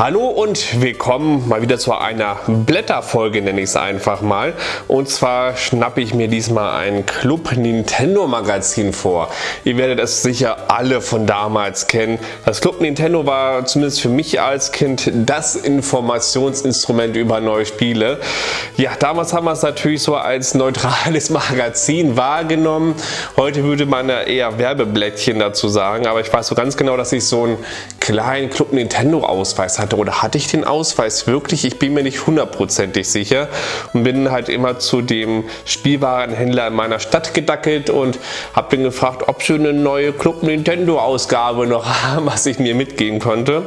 Hallo und willkommen mal wieder zu einer Blätterfolge, nenne ich es einfach mal. Und zwar schnappe ich mir diesmal ein Club Nintendo Magazin vor. Ihr werdet es sicher alle von damals kennen. Das Club Nintendo war zumindest für mich als Kind das Informationsinstrument über neue Spiele. Ja, damals haben wir es natürlich so als neutrales Magazin wahrgenommen. Heute würde man eher Werbeblättchen dazu sagen, aber ich weiß so ganz genau, dass ich so einen kleinen Club Nintendo Ausweis hatte oder hatte ich den Ausweis wirklich? Ich bin mir nicht hundertprozentig sicher und bin halt immer zu dem Spielwarenhändler in meiner Stadt gedackelt und habe den gefragt, ob sie eine neue Club Nintendo Ausgabe noch haben, was ich mir mitgeben konnte.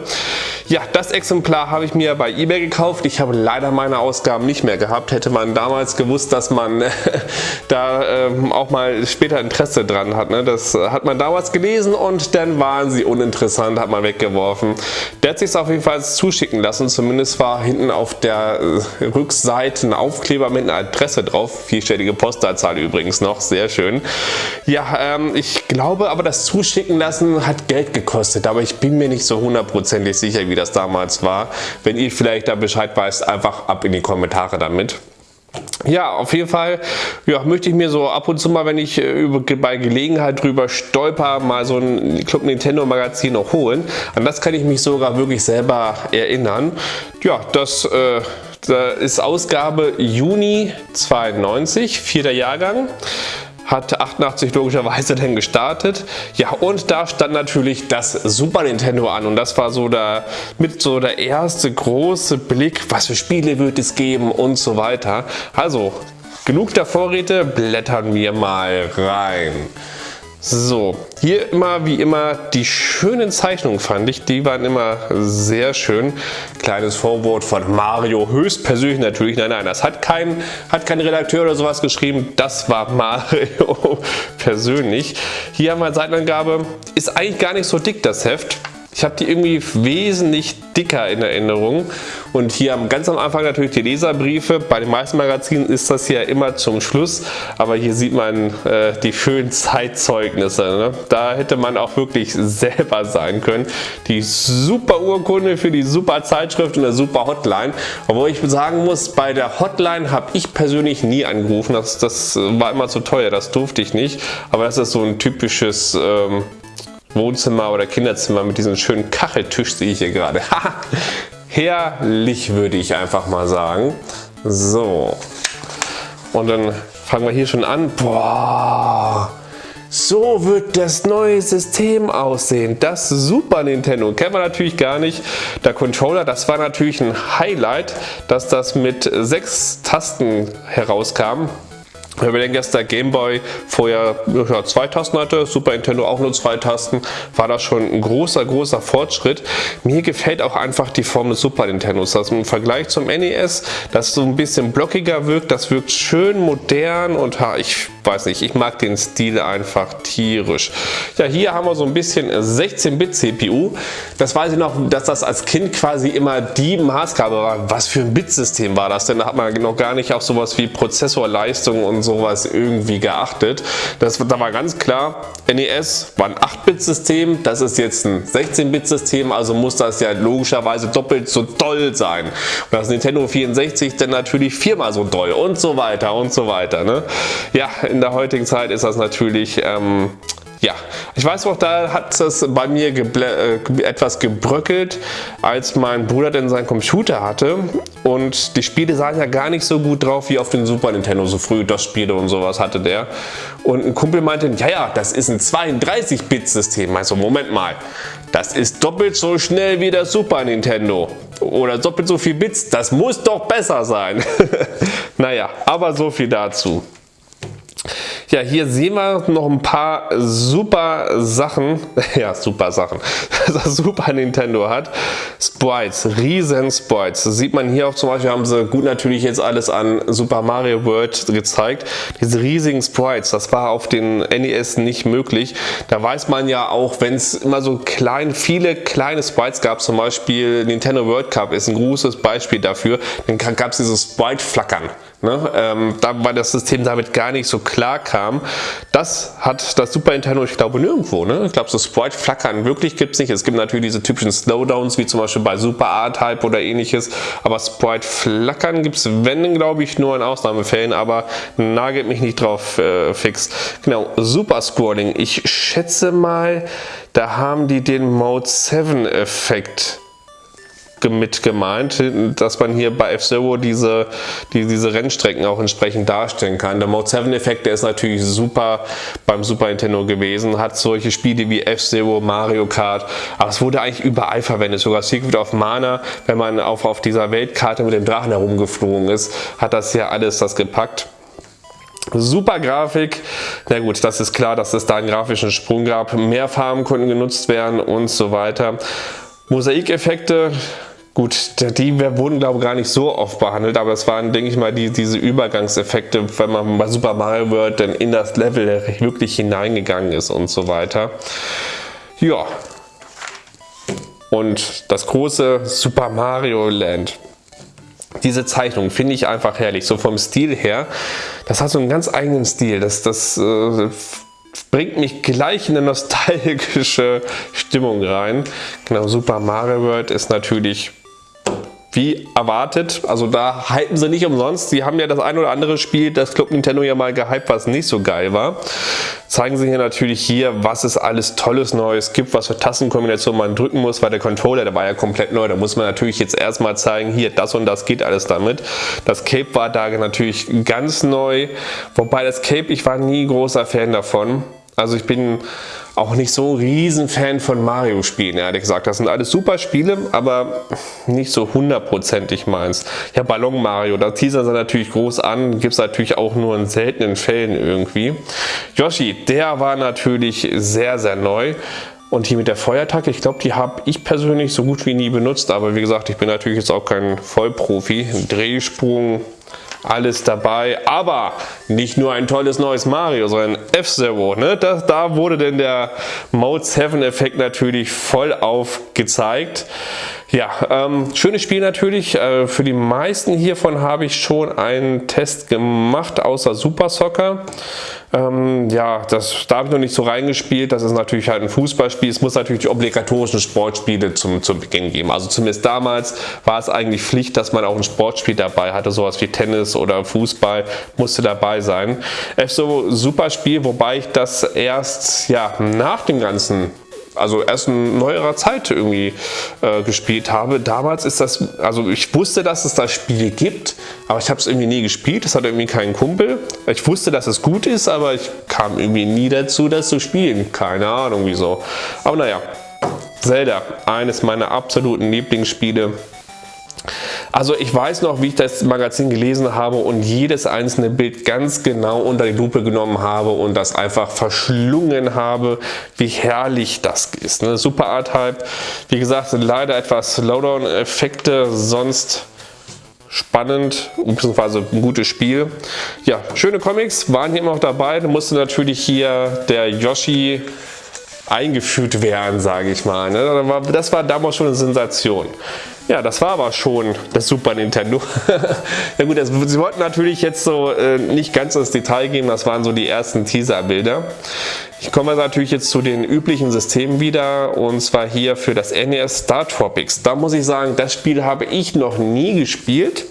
Ja, das Exemplar habe ich mir bei eBay gekauft. Ich habe leider meine Ausgaben nicht mehr gehabt. Hätte man damals gewusst, dass man da ähm, auch mal später Interesse dran hat. Ne? Das hat man damals gelesen und dann waren sie uninteressant, hat man weggeworfen. Der hat sich auf jeden Fall zuschicken lassen. Zumindest war hinten auf der äh, Rückseite ein Aufkleber mit einer Adresse drauf. Vierstellige Postleitzahl übrigens noch, sehr schön. Ja, ähm, ich glaube aber das Zuschicken lassen hat Geld gekostet, aber ich bin mir nicht so hundertprozentig sicher, wie das damals war. Wenn ihr vielleicht da Bescheid weißt, einfach ab in die Kommentare damit. Ja, auf jeden Fall ja, möchte ich mir so ab und zu mal, wenn ich äh, bei Gelegenheit drüber stolper, mal so ein Club Nintendo Magazin noch holen. An das kann ich mich sogar wirklich selber erinnern. Ja, das, äh, ist Ausgabe Juni 92, vierter Jahrgang hat 88 logischerweise dann gestartet. Ja, und da stand natürlich das Super Nintendo an und das war so der, mit so der erste große Blick, was für Spiele wird es geben und so weiter. Also, genug der Vorräte, blättern wir mal rein. So, hier immer wie immer die schönen Zeichnungen fand ich, die waren immer sehr schön. Kleines Vorwort von Mario, höchstpersönlich natürlich, nein, nein, das hat kein, hat kein Redakteur oder sowas geschrieben, das war Mario persönlich. Hier haben wir Seitenangabe, ist eigentlich gar nicht so dick das Heft. Ich habe die irgendwie wesentlich dicker in Erinnerung und hier ganz am Anfang natürlich die Leserbriefe. Bei den meisten Magazinen ist das ja immer zum Schluss, aber hier sieht man äh, die schönen Zeitzeugnisse. Ne? Da hätte man auch wirklich selber sein können. Die super Urkunde für die super Zeitschrift und eine super Hotline. Obwohl ich sagen muss, bei der Hotline habe ich persönlich nie angerufen. Das, das war immer zu teuer, das durfte ich nicht. Aber das ist so ein typisches ähm, Wohnzimmer oder Kinderzimmer mit diesem schönen Kacheltisch sehe ich hier gerade. Herrlich würde ich einfach mal sagen. So. Und dann fangen wir hier schon an. Boah. So wird das neue System aussehen. Das Super Nintendo kennen wir natürlich gar nicht. Der Controller, das war natürlich ein Highlight, dass das mit sechs Tasten herauskam. Wenn wir denken, dass der Gameboy vorher ja, zwei Tasten hatte, Super Nintendo auch nur zwei Tasten, war das schon ein großer, großer Fortschritt. Mir gefällt auch einfach die Form des Super Nintendos. Also im Vergleich zum NES, das so ein bisschen blockiger wirkt, das wirkt schön modern und ich weiß nicht, ich mag den Stil einfach tierisch. Ja, hier haben wir so ein bisschen 16-Bit CPU. Das weiß ich noch, dass das als Kind quasi immer die Maßgabe war. Was für ein Bitsystem war das denn? Da hat man noch gar nicht auf sowas wie Prozessorleistung und sowas irgendwie geachtet. Das, da war ganz klar, NES war ein 8-Bit-System, das ist jetzt ein 16-Bit-System, also muss das ja logischerweise doppelt so doll sein. Und das Nintendo 64 dann natürlich viermal so doll und so weiter und so weiter. Ne? Ja, in der heutigen Zeit ist das natürlich ähm, ja, ich weiß noch, da hat es bei mir äh, etwas gebröckelt, als mein Bruder denn seinen Computer hatte und die Spiele sahen ja gar nicht so gut drauf wie auf den Super Nintendo, so früh das Spiele und sowas hatte der. Und ein Kumpel meinte, ja, ja, das ist ein 32-Bit-System. Also Moment mal, das ist doppelt so schnell wie das Super Nintendo oder doppelt so viel Bits, das muss doch besser sein. naja, aber so viel dazu. Ja, hier sehen wir noch ein paar super Sachen. Ja, super Sachen. Das Super Nintendo hat. Sprites, riesen Sprites. Das sieht man hier auch zum Beispiel, haben sie gut natürlich jetzt alles an Super Mario World gezeigt. Diese riesigen Sprites, das war auf den NES nicht möglich. Da weiß man ja auch, wenn es immer so klein, viele kleine Sprites gab, zum Beispiel Nintendo World Cup ist ein großes Beispiel dafür, dann gab es dieses Sprite-Flackern. Ne? Ähm, da, weil das System damit gar nicht so klar kam. Das hat das Super Nintendo, ich glaube, nirgendwo. Ne? Ich glaube, so Sprite-Flackern wirklich gibt es nicht. Es gibt natürlich diese typischen Slowdowns, wie zum Beispiel bei Super R-Type oder ähnliches. Aber Sprite-Flackern gibt es, wenn, glaube ich, nur in Ausnahmefällen. Aber nagelt mich nicht drauf äh, fix. Genau, Super Scrolling. Ich schätze mal, da haben die den Mode 7 Effekt mit gemeint, dass man hier bei F-Zero diese, die, diese Rennstrecken auch entsprechend darstellen kann. Der Mode 7 Effekt, der ist natürlich super beim Super Nintendo gewesen, hat solche Spiele wie F-Zero, Mario Kart, aber es wurde eigentlich überall verwendet, sogar Secret of Mana, wenn man auf, auf dieser Weltkarte mit dem Drachen herumgeflogen ist, hat das hier alles das gepackt. Super Grafik, na gut, das ist klar, dass es da einen grafischen Sprung gab, mehr Farben konnten genutzt werden und so weiter. Mosaikeffekte, Gut, die wurden glaube ich gar nicht so oft behandelt, aber es waren, denke ich mal, die, diese Übergangseffekte, wenn man bei Super Mario World dann in das Level wirklich hineingegangen ist und so weiter. Ja. Und das große Super Mario Land. Diese Zeichnung finde ich einfach herrlich, so vom Stil her. Das hat so einen ganz eigenen Stil. Das, das äh, bringt mich gleich in eine nostalgische Stimmung rein. Genau, Super Mario World ist natürlich wie erwartet. Also da hypen sie nicht umsonst. Sie haben ja das ein oder andere Spiel, das Club Nintendo ja mal gehypt, was nicht so geil war. Zeigen sie hier natürlich hier, was es alles tolles Neues gibt, was für Tastenkombinationen man drücken muss, weil der Controller, der war ja komplett neu. Da muss man natürlich jetzt erstmal zeigen, hier, das und das geht alles damit. Das Cape war da natürlich ganz neu. Wobei das Cape, ich war nie großer Fan davon. Also ich bin auch nicht so ein Riesenfan von Mario-Spielen, ehrlich gesagt. Das sind alles super Spiele, aber nicht so hundertprozentig meins. Ja, Ballon Mario, da teasern sie natürlich groß an, gibt es natürlich auch nur in seltenen Fällen irgendwie. Yoshi, der war natürlich sehr, sehr neu. Und hier mit der Feuerattacke, ich glaube, die habe ich persönlich so gut wie nie benutzt. Aber wie gesagt, ich bin natürlich jetzt auch kein Vollprofi. Drehsprung, alles dabei. Aber nicht nur ein tolles neues Mario, sondern F-Zero. Ne? da wurde denn der Mode 7 Effekt natürlich voll aufgezeigt. Ja, ähm, schönes Spiel natürlich. Äh, für die meisten hiervon habe ich schon einen Test gemacht, außer Super Soccer. Ähm, ja, das, da habe ich noch nicht so reingespielt. Das ist natürlich halt ein Fußballspiel. Es muss natürlich die obligatorischen Sportspiele zum, zum Beginn geben. Also zumindest damals war es eigentlich Pflicht, dass man auch ein Sportspiel dabei hatte. Sowas wie Tennis oder Fußball musste dabei sein. F-So, super Spiel, wobei ich das erst ja, nach dem ganzen also erst in neuerer Zeit irgendwie äh, gespielt habe. Damals ist das, also ich wusste, dass es das Spiel gibt, aber ich habe es irgendwie nie gespielt. Das hat irgendwie keinen Kumpel. Ich wusste, dass es gut ist, aber ich kam irgendwie nie dazu, das zu spielen. Keine Ahnung wieso. Aber naja, Zelda, eines meiner absoluten Lieblingsspiele. Also ich weiß noch, wie ich das Magazin gelesen habe und jedes einzelne Bild ganz genau unter die Lupe genommen habe und das einfach verschlungen habe, wie herrlich das ist. Ne? Super Art-Hype. Wie gesagt, leider etwas Slowdown-Effekte, sonst spannend bzw. ein gutes Spiel. Ja, schöne Comics waren hier immer noch dabei. Da musste natürlich hier der Yoshi eingeführt werden, sage ich mal. Ne? Das war damals schon eine Sensation. Ja, das war aber schon das Super Nintendo. ja gut, das, sie wollten natürlich jetzt so äh, nicht ganz ins Detail gehen, das waren so die ersten Teaser-Bilder. Ich komme natürlich jetzt zu den üblichen Systemen wieder und zwar hier für das NES Star Tropics. Da muss ich sagen, das Spiel habe ich noch nie gespielt.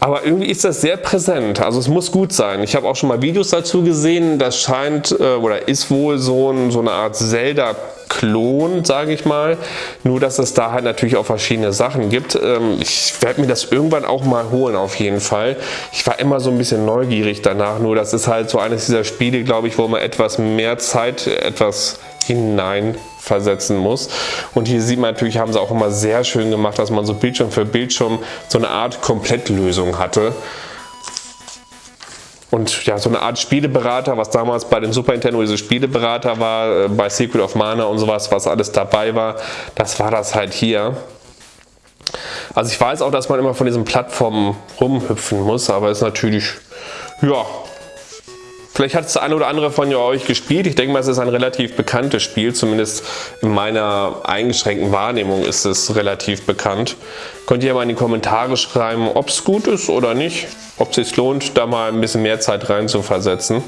Aber irgendwie ist das sehr präsent, also es muss gut sein. Ich habe auch schon mal Videos dazu gesehen, das scheint äh, oder ist wohl so, ein, so eine Art Zelda-Klon, sage ich mal. Nur, dass es da halt natürlich auch verschiedene Sachen gibt. Ähm, ich werde mir das irgendwann auch mal holen auf jeden Fall. Ich war immer so ein bisschen neugierig danach, nur das ist halt so eines dieser Spiele, glaube ich, wo man etwas mehr Zeit, etwas hinein versetzen muss. Und hier sieht man natürlich, haben sie auch immer sehr schön gemacht, dass man so Bildschirm für Bildschirm so eine Art Komplettlösung hatte. Und ja, so eine Art Spieleberater, was damals bei den Super Nintendo diese Spieleberater war, äh, bei Secret of Mana und sowas, was alles dabei war, das war das halt hier. Also ich weiß auch, dass man immer von diesen Plattformen rumhüpfen muss, aber ist natürlich, ja, Vielleicht hat es eine oder andere von euch gespielt. Ich denke mal, es ist ein relativ bekanntes Spiel. Zumindest in meiner eingeschränkten Wahrnehmung ist es relativ bekannt. Könnt ihr mal in die Kommentare schreiben, ob es gut ist oder nicht. Ob es sich lohnt, da mal ein bisschen mehr Zeit rein zu versetzen.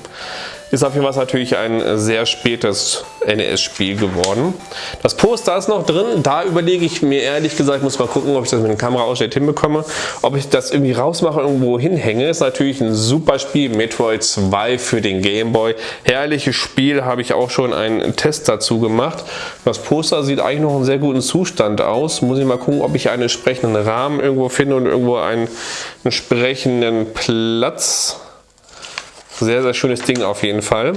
Ist auf jeden Fall natürlich ein sehr spätes NES-Spiel geworden. Das Poster ist noch drin. Da überlege ich mir ehrlich gesagt, muss mal gucken, ob ich das mit dem Kameraausschnitt hinbekomme. Ob ich das irgendwie rausmache, irgendwo hinhänge. Ist natürlich ein super Spiel. Metroid 2 für den Game Boy. Herrliches Spiel, habe ich auch schon einen Test dazu gemacht. Das Poster sieht eigentlich noch in sehr guten Zustand aus. Muss ich mal gucken, ob ich einen entsprechenden Rahmen irgendwo finde und irgendwo einen entsprechenden Platz sehr, sehr schönes Ding auf jeden Fall.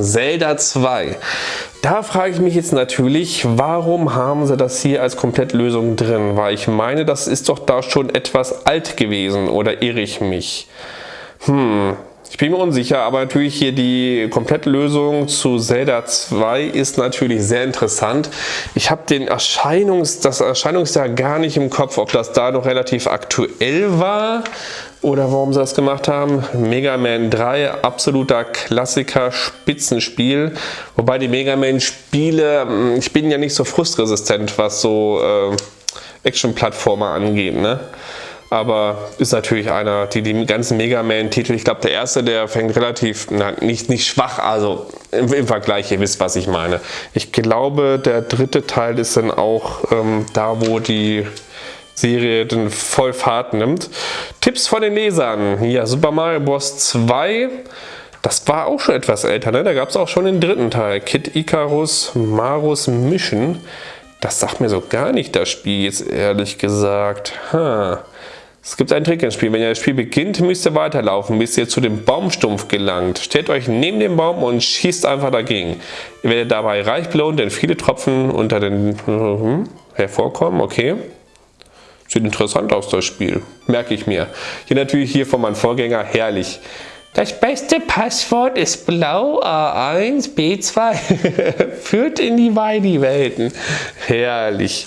Zelda 2. Da frage ich mich jetzt natürlich, warum haben sie das hier als Komplettlösung drin? Weil ich meine, das ist doch da schon etwas alt gewesen oder irre ich mich? Hm, ich bin mir unsicher, aber natürlich hier die Komplettlösung zu Zelda 2 ist natürlich sehr interessant. Ich habe den Erscheinungs, das Erscheinungsjahr gar nicht im Kopf, ob das da noch relativ aktuell war oder warum sie das gemacht haben. Mega Man 3, absoluter Klassiker, Spitzenspiel. Wobei die Mega Man Spiele, hm, ich bin ja nicht so frustresistent, was so äh, Action-Plattformer angeht. Ne? aber ist natürlich einer, die, die ganzen Mega Man-Titel, ich glaube der erste, der fängt relativ, na, nicht, nicht schwach, also im, im, Vergleich, ihr wisst, was ich meine. Ich glaube, der dritte Teil ist dann auch ähm, da, wo die Serie dann voll Fahrt nimmt. Tipps von den Lesern. Ja, Super Mario Bros. 2. Das war auch schon etwas älter, ne? Da gab es auch schon den dritten Teil. Kid Icarus, Marus Mission. Das sagt mir so gar nicht das Spiel jetzt ehrlich gesagt. Ha. Es gibt einen Trick im Spiel. Wenn ihr das Spiel beginnt, müsst ihr weiterlaufen, bis ihr zu dem Baumstumpf gelangt. Stellt euch neben dem Baum und schießt einfach dagegen. Ihr werdet dabei reich belohnt, denn viele Tropfen unter den hm, hervorkommen. Okay. Sieht interessant aus, das Spiel. Merke ich mir. Hier natürlich hier von meinem Vorgänger herrlich. Das beste Passwort ist blau A1 B2. Führt in die Weidi-Welten. Herrlich.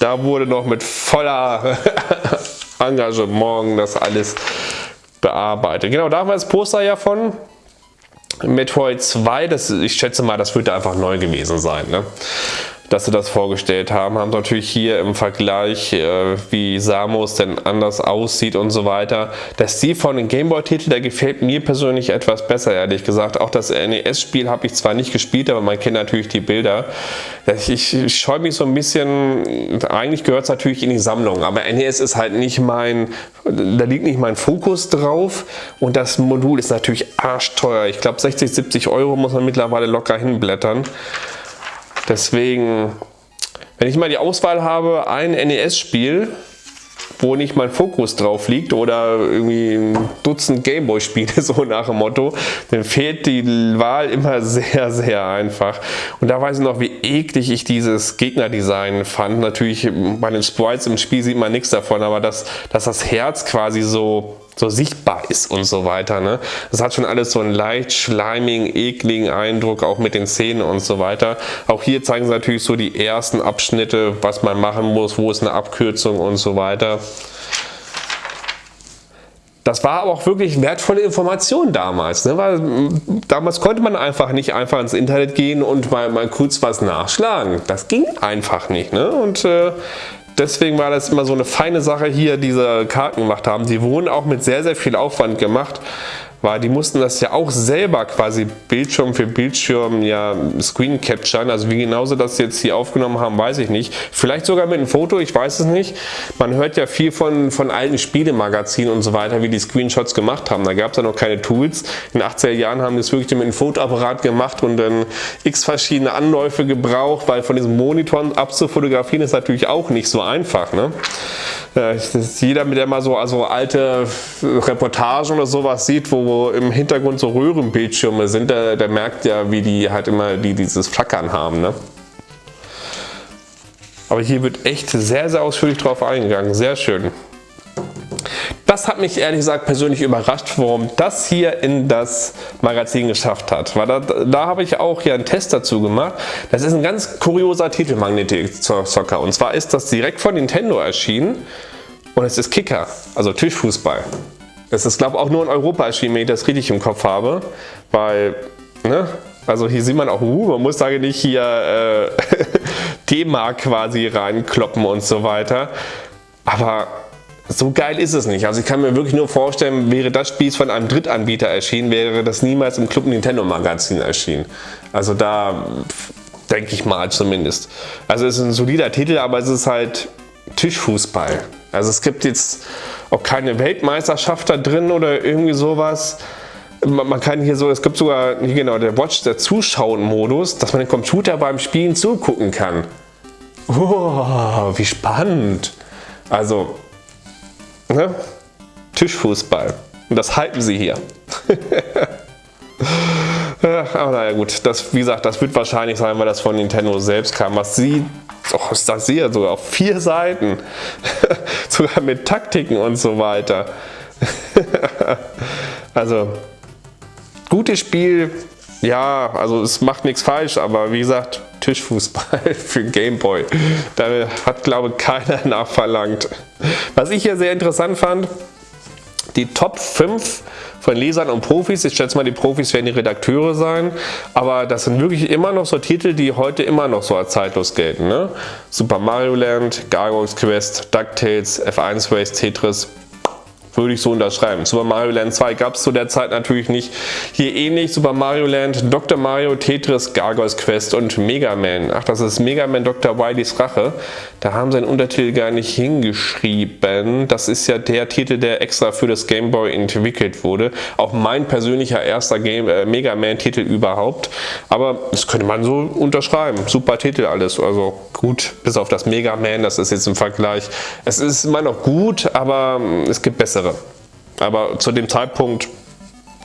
Da wurde noch mit voller Engagement das alles bearbeitet. Genau, da haben wir das Poster ja von Metroid 2. Das, ich schätze mal, das wird einfach neu gewesen sein. Ne? Dass sie das vorgestellt haben. Haben natürlich hier im Vergleich, äh, wie Samus denn anders aussieht und so weiter. Der Stil von den Gameboy-Titel, der gefällt mir persönlich etwas besser, ehrlich gesagt. Auch das NES-Spiel habe ich zwar nicht gespielt, aber man kennt natürlich die Bilder. Ich, ich scheue mich so ein bisschen, eigentlich gehört es natürlich in die Sammlung, aber NES ist halt nicht mein, da liegt nicht mein Fokus drauf und das Modul ist natürlich arschteuer. Ich glaube 60, 70 Euro muss man mittlerweile locker hinblättern. Deswegen, wenn ich mal die Auswahl habe, ein NES-Spiel, wo nicht mein Fokus drauf liegt oder irgendwie ein Dutzend Gameboy-Spiele, so nach dem Motto, dann fehlt die Wahl immer sehr, sehr einfach. Und da weiß ich noch, wie eklig ich dieses Gegnerdesign fand. Natürlich bei den Sprites im Spiel sieht man nichts davon, aber dass, dass das Herz quasi so so sichtbar ist und so weiter. Ne? Das hat schon alles so einen leicht schleimigen, ekligen Eindruck, auch mit den Zähnen und so weiter. Auch hier zeigen sie natürlich so die ersten Abschnitte, was man machen muss, wo ist eine Abkürzung und so weiter. Das war aber auch wirklich wertvolle Information damals, ne? weil damals konnte man einfach nicht einfach ins Internet gehen und mal, mal kurz was nachschlagen. Das ging einfach nicht. Ne? Und äh, deswegen war das immer so eine feine Sache hier, diese Karten gemacht haben. Die wurden auch mit sehr, sehr viel Aufwand gemacht weil die mussten das ja auch selber quasi Bildschirm für Bildschirm ja Screen capturen. Also wie genauso das jetzt hier aufgenommen haben, weiß ich nicht. Vielleicht sogar mit einem Foto, ich weiß es nicht. Man hört ja viel von, von alten Spielemagazinen und so weiter, wie die Screenshots gemacht haben. Da gab es ja noch keine Tools. In den 80er Jahren haben die es wirklich mit einem Fotoapparat gemacht und dann x verschiedene Anläufe gebraucht, weil von diesen Monitoren abzufotografieren ist natürlich auch nicht so einfach. Ne? Äh, jeder, der mal so also alte Reportagen oder sowas sieht, wo im Hintergrund so Röhrenbildschirme sind, der, der merkt ja, wie die halt immer die dieses Flackern haben. Ne? Aber hier wird echt sehr, sehr ausführlich drauf eingegangen. Sehr schön. Das hat mich ehrlich gesagt persönlich überrascht, warum das hier in das Magazin geschafft hat. Weil da, da habe ich auch hier einen Test dazu gemacht. Das ist ein ganz kurioser Titel Magnetic Soccer. Und zwar ist das direkt von Nintendo erschienen und es ist Kicker, also Tischfußball. Es ist glaube ich auch nur in Europa erschienen, wenn ich das richtig im Kopf habe. Weil, ne? Also hier sieht man auch, uh, man muss da nicht hier äh, D-Mark quasi reinkloppen und so weiter. Aber so geil ist es nicht. Also ich kann mir wirklich nur vorstellen, wäre das Spiel von einem Drittanbieter erschienen, wäre das niemals im Club Nintendo Magazin erschienen. Also da denke ich mal zumindest. Also es ist ein solider Titel, aber es ist halt Tischfußball. Also es gibt jetzt auch keine Weltmeisterschaft da drin oder irgendwie sowas. Man kann hier so, es gibt sogar, genau, der Watch, der Zuschauen-Modus, dass man den Computer beim Spielen zugucken kann. Oh, wie spannend. Also, ne? Tischfußball. Und das halten sie hier. aber naja gut, das, wie gesagt, das wird wahrscheinlich sein, weil das von Nintendo selbst kam. Was sie, oh, das sehe sogar auf vier Seiten. sogar mit Taktiken und so weiter. also, gutes Spiel. Ja, also es macht nichts falsch, aber wie gesagt, Tischfußball für Gameboy. Da hat glaube ich keiner nachverlangt. Was ich hier sehr interessant fand, die Top 5 von Lesern und Profis. Ich schätze mal, die Profis werden die Redakteure sein. Aber das sind wirklich immer noch so Titel, die heute immer noch so als zeitlos gelten. Ne? Super Mario Land, Gargoyles Quest, DuckTales, F1 Race, Tetris, würde ich so unterschreiben. Super Mario Land 2 gab es zu der Zeit natürlich nicht. Hier ähnlich Super Mario Land, Dr. Mario, Tetris, Gargoyles Quest und Mega Man. Ach, das ist Mega Man Dr. Wiley's Rache. Da haben sie den Untertitel gar nicht hingeschrieben. Das ist ja der Titel, der extra für das Game Boy entwickelt wurde. Auch mein persönlicher erster Game, äh, Mega Man Titel überhaupt. Aber das könnte man so unterschreiben. Super Titel alles. Also gut, bis auf das Mega Man, das ist jetzt im Vergleich. Es ist immer noch gut, aber es gibt bessere. Aber zu dem Zeitpunkt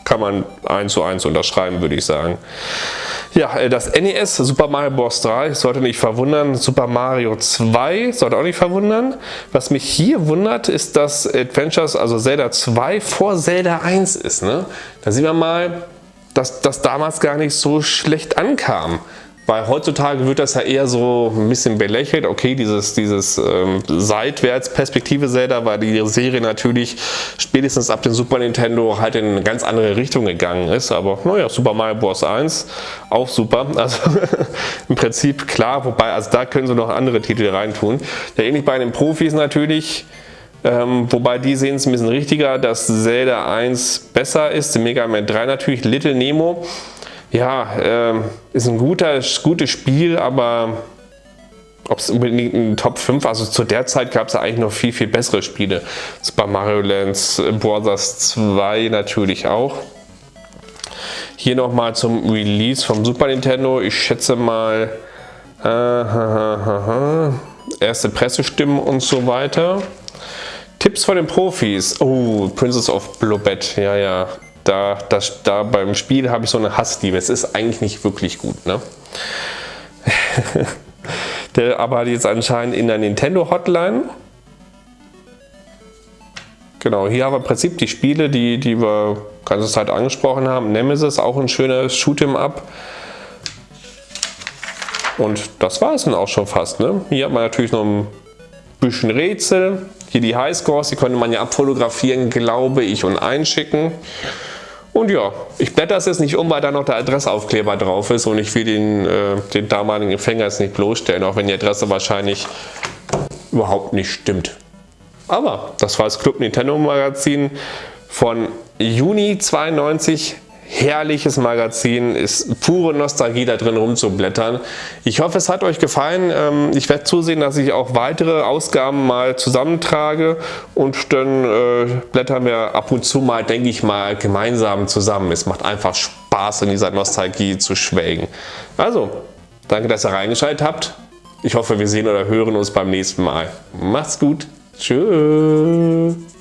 kann man 1 zu 1 unterschreiben, würde ich sagen. Ja, äh, das NES Super Mario Bros. 3 sollte nicht verwundern. Super Mario 2 sollte auch nicht verwundern. Was mich hier wundert, ist, dass Adventures, also Zelda 2 vor Zelda 1 ist. Ne? Da sieht man mal, dass das damals gar nicht so schlecht ankam. Weil heutzutage wird das ja eher so ein bisschen belächelt. Okay, dieses, dieses ähm, Seitwärtsperspektive Zelda, weil die Serie natürlich spätestens ab dem Super Nintendo halt in eine ganz andere Richtung gegangen ist. Aber naja, Super Mario Bros. 1 auch super. Also im Prinzip klar, wobei, also da können sie noch andere Titel reintun. Ja, ähnlich bei den Profis natürlich. Ähm, wobei die sehen es ein bisschen richtiger, dass Zelda 1 besser ist, Mega Man 3 natürlich, Little Nemo ja, äh, ist ein guter, gutes Spiel, aber ob es unbedingt ein Top 5, also zu der Zeit gab es ja eigentlich noch viel, viel bessere Spiele. Super Mario Land Brothers 2 natürlich auch. Hier nochmal zum Release vom Super Nintendo. Ich schätze mal äh, erste Pressestimmen und so weiter. Tipps von den Profis. Oh, Princess of Blobet. Ja, ja da, das, da beim Spiel habe ich so eine Hassliebe. Es ist eigentlich nicht wirklich gut. Ne? Der arbeitet jetzt anscheinend in der Nintendo Hotline. Genau, hier haben wir im Prinzip die Spiele, die, die wir ganze Zeit angesprochen haben. Nemesis, auch ein schönes Shoot'em Up. Und das war es dann auch schon fast. Ne? Hier hat man natürlich noch ein bisschen Rätsel. Hier die Highscores, die konnte man ja abfotografieren, glaube ich, und einschicken. Und ja, ich blätter es jetzt nicht um, weil da noch der Adressaufkleber drauf ist und ich will den, äh, den damaligen Empfänger jetzt nicht bloßstellen, auch wenn die Adresse wahrscheinlich überhaupt nicht stimmt. Aber das war das Club Nintendo Magazin von Juni 92 herrliches Magazin, ist pure Nostalgie da drin rumzublättern. Ich hoffe es hat euch gefallen. Ähm, ich werde zusehen, dass ich auch weitere Ausgaben mal zusammentrage und dann äh, blättern wir ab und zu mal, denke ich mal, gemeinsam zusammen. Es macht einfach Spaß in dieser Nostalgie zu schwelgen. Also, danke, dass ihr reingeschaltet habt. Ich hoffe, wir sehen oder hören uns beim nächsten Mal. Macht's gut. Tschüss.